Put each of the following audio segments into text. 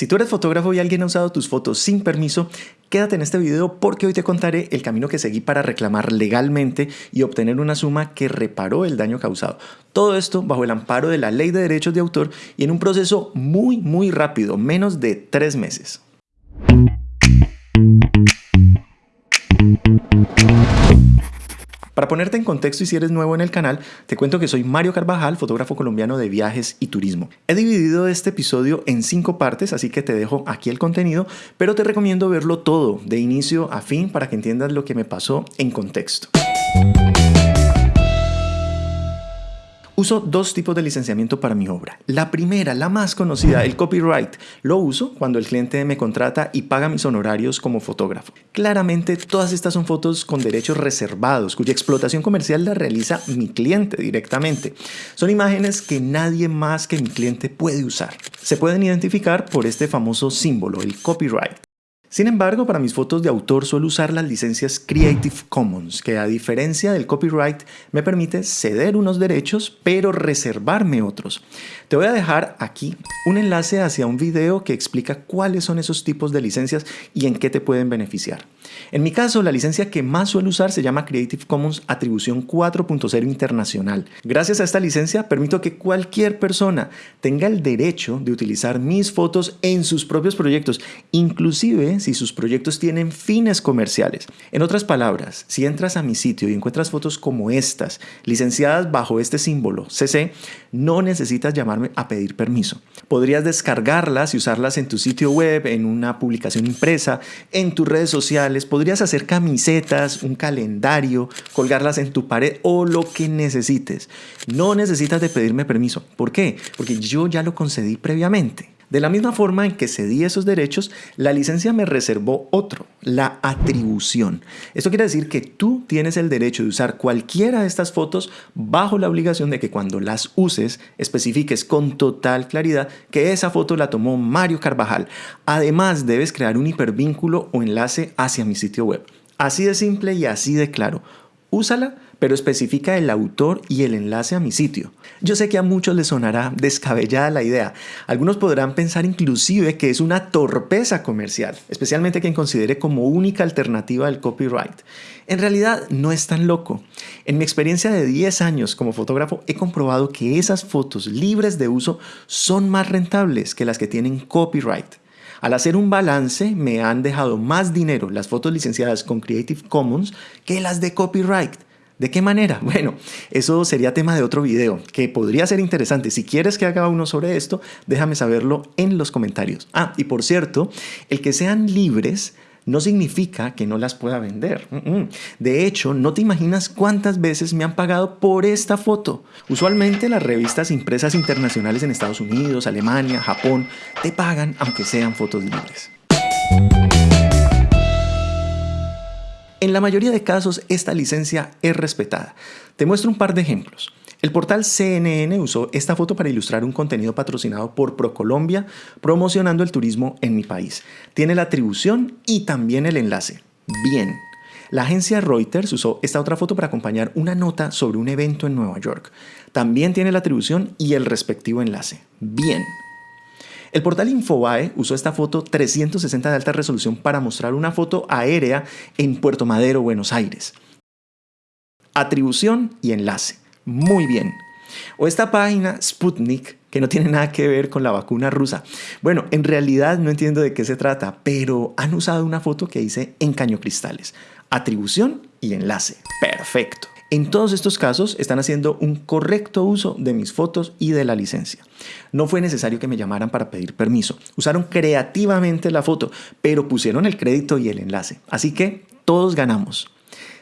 Si tú eres fotógrafo y alguien ha usado tus fotos sin permiso, quédate en este video porque hoy te contaré el camino que seguí para reclamar legalmente y obtener una suma que reparó el daño causado. Todo esto bajo el amparo de la ley de derechos de autor y en un proceso muy muy rápido, menos de tres meses. Para ponerte en contexto y si eres nuevo en el canal, te cuento que soy Mario Carvajal, fotógrafo colombiano de viajes y turismo. He dividido este episodio en cinco partes, así que te dejo aquí el contenido, pero te recomiendo verlo todo, de inicio a fin, para que entiendas lo que me pasó en contexto. Uso dos tipos de licenciamiento para mi obra. La primera, la más conocida, el copyright, lo uso cuando el cliente me contrata y paga mis honorarios como fotógrafo. Claramente, todas estas son fotos con derechos reservados, cuya explotación comercial la realiza mi cliente directamente. Son imágenes que nadie más que mi cliente puede usar. Se pueden identificar por este famoso símbolo, el copyright. Sin embargo, para mis fotos de autor suelo usar las licencias Creative Commons, que a diferencia del copyright me permite ceder unos derechos pero reservarme otros. Te voy a dejar aquí un enlace hacia un video que explica cuáles son esos tipos de licencias y en qué te pueden beneficiar. En mi caso, la licencia que más suelo usar se llama Creative Commons Atribución 4.0 Internacional. Gracias a esta licencia permito que cualquier persona tenga el derecho de utilizar mis fotos en sus propios proyectos, inclusive si sus proyectos tienen fines comerciales. En otras palabras, si entras a mi sitio y encuentras fotos como estas, licenciadas bajo este símbolo CC, no necesitas llamarme a pedir permiso. Podrías descargarlas y usarlas en tu sitio web, en una publicación impresa, en tus redes sociales, podrías hacer camisetas, un calendario, colgarlas en tu pared o lo que necesites. No necesitas de pedirme permiso. ¿Por qué? Porque yo ya lo concedí previamente. De la misma forma en que cedí esos derechos, la licencia me reservó otro, la atribución. Esto quiere decir que tú tienes el derecho de usar cualquiera de estas fotos bajo la obligación de que cuando las uses especifiques con total claridad que esa foto la tomó Mario Carvajal. Además, debes crear un hipervínculo o enlace hacia mi sitio web. Así de simple y así de claro. Úsala pero especifica el autor y el enlace a mi sitio. Yo sé que a muchos les sonará descabellada la idea. Algunos podrán pensar inclusive que es una torpeza comercial, especialmente quien considere como única alternativa el copyright. En realidad no es tan loco. En mi experiencia de 10 años como fotógrafo he comprobado que esas fotos libres de uso son más rentables que las que tienen copyright. Al hacer un balance me han dejado más dinero las fotos licenciadas con Creative Commons que las de copyright. ¿De qué manera? Bueno, eso sería tema de otro video, que podría ser interesante. Si quieres que haga uno sobre esto, déjame saberlo en los comentarios. Ah, y por cierto, el que sean libres no significa que no las pueda vender. De hecho, no te imaginas cuántas veces me han pagado por esta foto. Usualmente las revistas impresas internacionales en Estados Unidos, Alemania, Japón, te pagan aunque sean fotos libres. En la mayoría de casos esta licencia es respetada. Te muestro un par de ejemplos. El portal CNN usó esta foto para ilustrar un contenido patrocinado por ProColombia promocionando el turismo en mi país. Tiene la atribución y también el enlace. Bien. La agencia Reuters usó esta otra foto para acompañar una nota sobre un evento en Nueva York. También tiene la atribución y el respectivo enlace. Bien. El portal Infobae usó esta foto 360 de alta resolución para mostrar una foto aérea en Puerto Madero, Buenos Aires. Atribución y enlace. Muy bien. O esta página Sputnik, que no tiene nada que ver con la vacuna rusa. Bueno, en realidad no entiendo de qué se trata, pero han usado una foto que hice en Caño Cristales. Atribución y enlace. Perfecto. En todos estos casos están haciendo un correcto uso de mis fotos y de la licencia. No fue necesario que me llamaran para pedir permiso. Usaron creativamente la foto, pero pusieron el crédito y el enlace. Así que todos ganamos.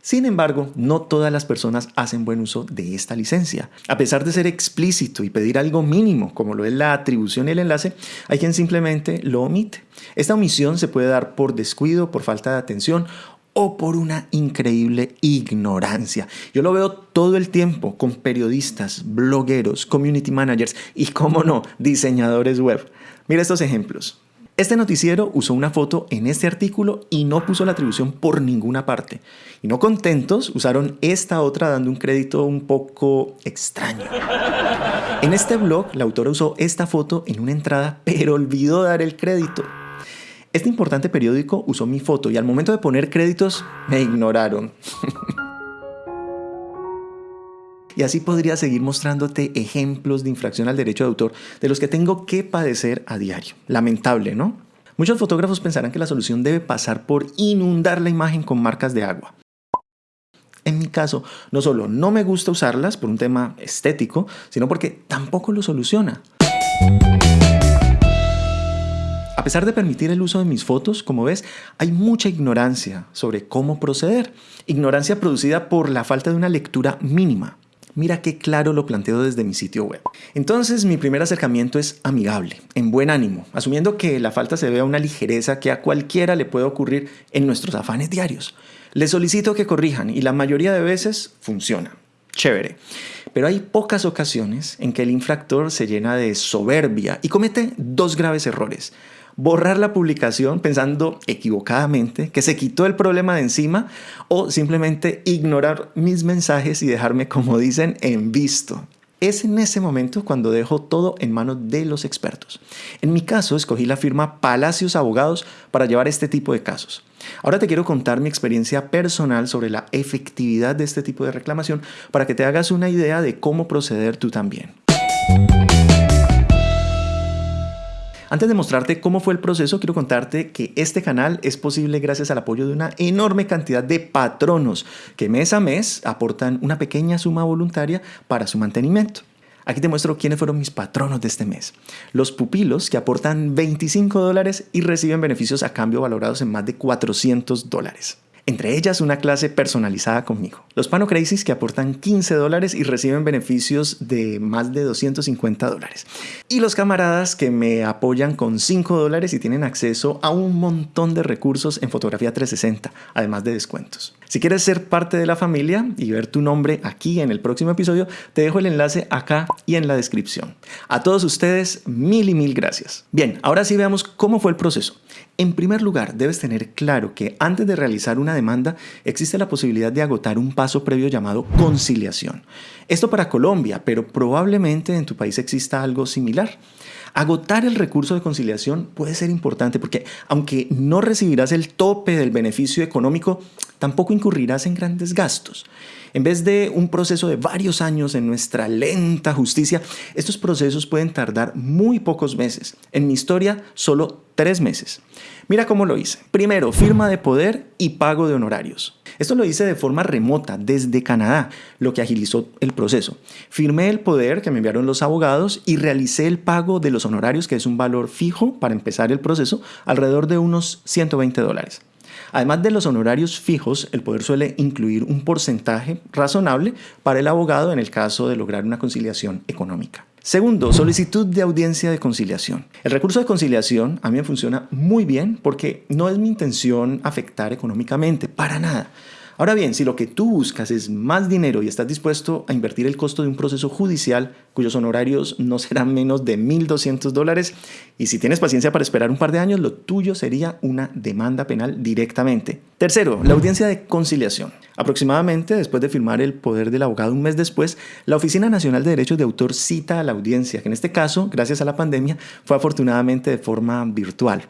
Sin embargo, no todas las personas hacen buen uso de esta licencia. A pesar de ser explícito y pedir algo mínimo, como lo es la atribución y el enlace, hay quien simplemente lo omite. Esta omisión se puede dar por descuido, por falta de atención o por una increíble ignorancia. Yo lo veo todo el tiempo con periodistas, blogueros, community managers y, como no, diseñadores web. Mira estos ejemplos. Este noticiero usó una foto en este artículo y no puso la atribución por ninguna parte. Y no contentos, usaron esta otra dando un crédito un poco extraño. En este blog, la autora usó esta foto en una entrada, pero olvidó dar el crédito. Este importante periódico usó mi foto y al momento de poner créditos me ignoraron. Y así podría seguir mostrándote ejemplos de infracción al derecho de autor de los que tengo que padecer a diario. Lamentable, ¿no? Muchos fotógrafos pensarán que la solución debe pasar por inundar la imagen con marcas de agua. En mi caso, no solo no me gusta usarlas por un tema estético, sino porque tampoco lo soluciona. A pesar de permitir el uso de mis fotos, como ves, hay mucha ignorancia sobre cómo proceder. Ignorancia producida por la falta de una lectura mínima. Mira qué claro lo planteo desde mi sitio web. Entonces mi primer acercamiento es amigable, en buen ánimo, asumiendo que la falta se ve a una ligereza que a cualquiera le puede ocurrir en nuestros afanes diarios. Les solicito que corrijan y la mayoría de veces funciona. Chévere. Pero hay pocas ocasiones en que el infractor se llena de soberbia y comete dos graves errores borrar la publicación pensando equivocadamente que se quitó el problema de encima o simplemente ignorar mis mensajes y dejarme, como dicen, en visto. Es en ese momento cuando dejo todo en manos de los expertos. En mi caso, escogí la firma Palacios Abogados para llevar este tipo de casos. Ahora te quiero contar mi experiencia personal sobre la efectividad de este tipo de reclamación para que te hagas una idea de cómo proceder tú también. Antes de mostrarte cómo fue el proceso, quiero contarte que este canal es posible gracias al apoyo de una enorme cantidad de patronos que mes a mes aportan una pequeña suma voluntaria para su mantenimiento. Aquí te muestro quiénes fueron mis patronos de este mes. Los pupilos que aportan 25 dólares y reciben beneficios a cambio valorados en más de 400 dólares entre ellas una clase personalizada conmigo. Los Pano Crazies que aportan 15 dólares y reciben beneficios de más de 250 dólares. Y los camaradas que me apoyan con 5 dólares y tienen acceso a un montón de recursos en fotografía 360, además de descuentos. Si quieres ser parte de la familia y ver tu nombre aquí en el próximo episodio, te dejo el enlace acá y en la descripción. A todos ustedes, mil y mil gracias. Bien, ahora sí veamos cómo fue el proceso. En primer lugar, debes tener claro que antes de realizar una demanda existe la posibilidad de agotar un paso previo llamado conciliación. Esto para Colombia, pero probablemente en tu país exista algo similar. Agotar el recurso de conciliación puede ser importante porque aunque no recibirás el tope del beneficio económico, tampoco incurrirás en grandes gastos. En vez de un proceso de varios años en nuestra lenta justicia, estos procesos pueden tardar muy pocos meses. En mi historia, solo tres meses. Mira cómo lo hice. Primero, firma de poder y pago de honorarios. Esto lo hice de forma remota desde Canadá, lo que agilizó el proceso. Firmé el poder que me enviaron los abogados y realicé el pago de los honorarios, que es un valor fijo para empezar el proceso, alrededor de unos 120 dólares. Además de los honorarios fijos, el poder suele incluir un porcentaje razonable para el abogado en el caso de lograr una conciliación económica. Segundo, solicitud de audiencia de conciliación. El recurso de conciliación a mí me funciona muy bien porque no es mi intención afectar económicamente, para nada. Ahora bien, si lo que tú buscas es más dinero y estás dispuesto a invertir el costo de un proceso judicial cuyos honorarios no serán menos de 1.200 dólares, y si tienes paciencia para esperar un par de años, lo tuyo sería una demanda penal directamente. Tercero, la audiencia de conciliación. Aproximadamente después de firmar el poder del abogado un mes después, la Oficina Nacional de Derechos de Autor cita a la audiencia, que en este caso, gracias a la pandemia, fue afortunadamente de forma virtual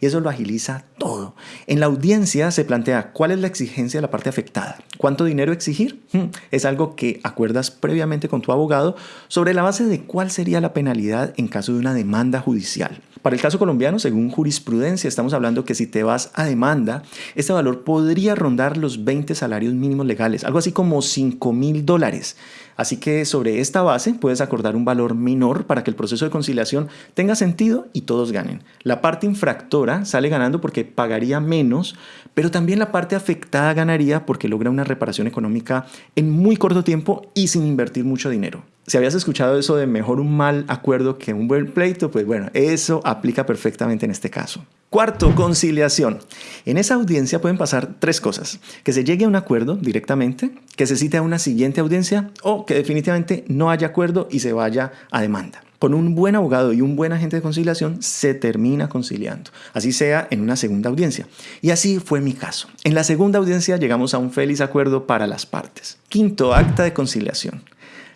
y eso lo agiliza todo. En la audiencia se plantea cuál es la exigencia de la parte afectada, cuánto dinero exigir. Hmm, es algo que acuerdas previamente con tu abogado sobre la base de cuál sería la penalidad en caso de una demanda judicial. Para el caso colombiano, según jurisprudencia, estamos hablando que si te vas a demanda, este podría rondar los 20 salarios mínimos legales, algo así como 5 mil dólares. Así que sobre esta base puedes acordar un valor menor para que el proceso de conciliación tenga sentido y todos ganen. La parte infractora sale ganando porque pagaría menos, pero también la parte afectada ganaría porque logra una reparación económica en muy corto tiempo y sin invertir mucho dinero. Si habías escuchado eso de mejor un mal acuerdo que un buen pleito, pues bueno, eso aplica perfectamente en este caso. Cuarto, conciliación. En esa audiencia pueden pasar tres cosas. Que se llegue a un acuerdo directamente, que se cite a una siguiente audiencia o que definitivamente no haya acuerdo y se vaya a demanda. Con un buen abogado y un buen agente de conciliación se termina conciliando, así sea en una segunda audiencia. Y así fue mi caso. En la segunda audiencia llegamos a un feliz acuerdo para las partes. Quinto, acta de conciliación.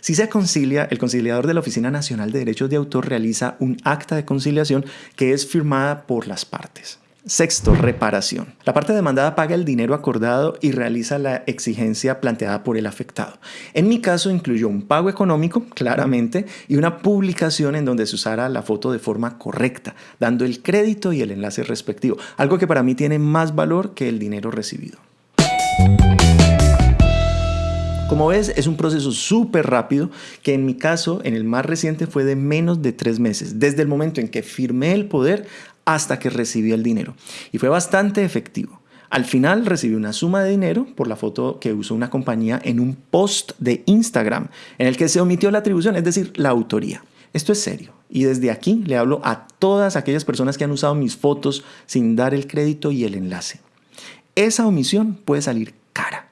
Si se concilia, el conciliador de la Oficina Nacional de Derechos de Autor realiza un acta de conciliación que es firmada por las partes. Sexto, reparación. La parte demandada paga el dinero acordado y realiza la exigencia planteada por el afectado. En mi caso incluyó un pago económico, claramente, y una publicación en donde se usara la foto de forma correcta, dando el crédito y el enlace respectivo, algo que para mí tiene más valor que el dinero recibido. Como ves, es un proceso súper rápido que en mi caso, en el más reciente, fue de menos de tres meses, desde el momento en que firmé el poder hasta que recibí el dinero. Y fue bastante efectivo. Al final recibí una suma de dinero por la foto que usó una compañía en un post de Instagram en el que se omitió la atribución, es decir, la autoría. Esto es serio y desde aquí le hablo a todas aquellas personas que han usado mis fotos sin dar el crédito y el enlace. Esa omisión puede salir cara.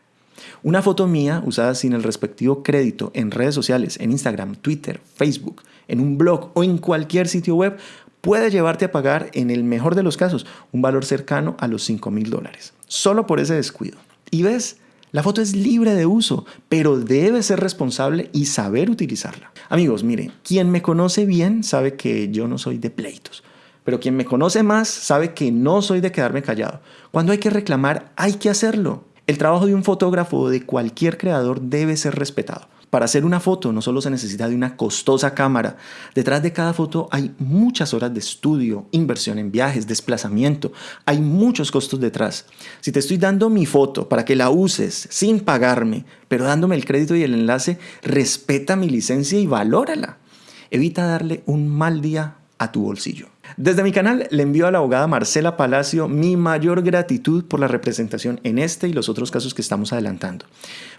Una foto mía usada sin el respectivo crédito en redes sociales, en Instagram, Twitter, Facebook, en un blog o en cualquier sitio web puede llevarte a pagar, en el mejor de los casos, un valor cercano a los 5 mil dólares, solo por ese descuido. Y ves, la foto es libre de uso, pero debe ser responsable y saber utilizarla. Amigos, miren, quien me conoce bien sabe que yo no soy de pleitos, pero quien me conoce más sabe que no soy de quedarme callado. Cuando hay que reclamar, hay que hacerlo. El trabajo de un fotógrafo o de cualquier creador debe ser respetado. Para hacer una foto no solo se necesita de una costosa cámara, detrás de cada foto hay muchas horas de estudio, inversión en viajes, desplazamiento, hay muchos costos detrás. Si te estoy dando mi foto para que la uses sin pagarme, pero dándome el crédito y el enlace, respeta mi licencia y valórala. Evita darle un mal día a tu bolsillo. Desde mi canal le envío a la abogada Marcela Palacio mi mayor gratitud por la representación en este y los otros casos que estamos adelantando.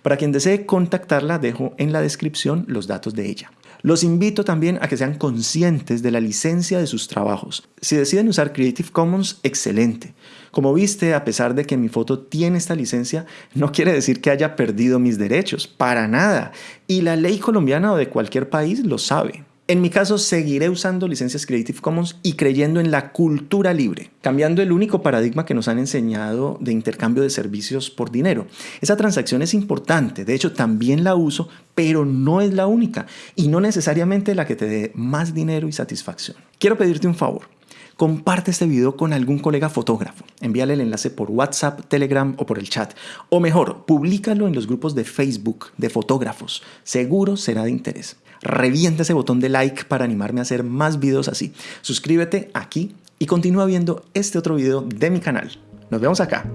Para quien desee contactarla, dejo en la descripción los datos de ella. Los invito también a que sean conscientes de la licencia de sus trabajos. Si deciden usar Creative Commons, excelente. Como viste, a pesar de que mi foto tiene esta licencia, no quiere decir que haya perdido mis derechos, para nada. Y la ley colombiana o de cualquier país lo sabe. En mi caso, seguiré usando licencias Creative Commons y creyendo en la cultura libre, cambiando el único paradigma que nos han enseñado de intercambio de servicios por dinero. Esa transacción es importante, de hecho también la uso, pero no es la única y no necesariamente la que te dé más dinero y satisfacción. Quiero pedirte un favor. Comparte este video con algún colega fotógrafo. Envíale el enlace por WhatsApp, Telegram o por el chat. O mejor, públicalo en los grupos de Facebook de fotógrafos. Seguro será de interés revienta ese botón de like para animarme a hacer más videos así. Suscríbete aquí y continúa viendo este otro video de mi canal. Nos vemos acá.